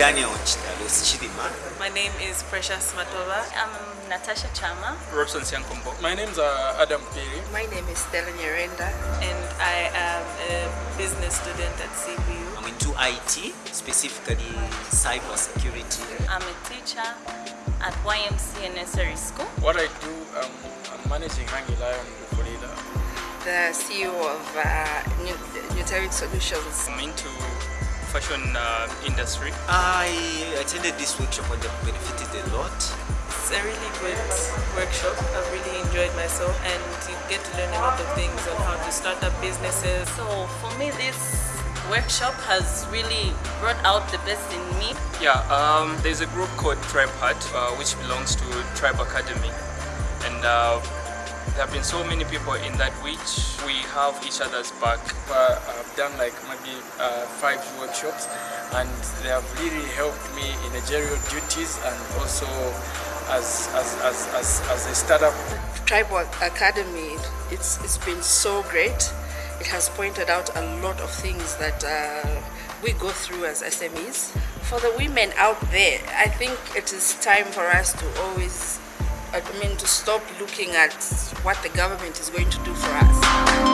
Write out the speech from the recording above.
Daniel Chitalos Chidima. My name is Precious Matova. I'm Natasha Chama. Robson Siankombo. My name's uh, Adam Piri. My name is Stella Nyerenda. And I am a business student at CBU. I'm into IT, specifically cyber security. I'm a teacher at YMCA Nursery School. What I do, um, I'm managing Hangi Lion Florida. The CEO of uh, Nuteric Solutions. I'm into fashion uh, industry. I attended this workshop and I benefited a lot. It's a really good workshop. I've really enjoyed myself and you get to learn a lot of things on how to start up businesses. So for me this workshop has really brought out the best in me. Yeah, um, there's a group called Tribe Heart uh, which belongs to Tribe Academy and uh, there have been so many people in that which we have each other's back. Uh, I've done like maybe uh, five workshops and they have really helped me in managerial duties and also as, as, as, as, as a startup. Tribal Academy, it's, it's been so great. It has pointed out a lot of things that uh, we go through as SMEs. For the women out there, I think it is time for us to always I mean, to stop looking at what the government is going to do for us.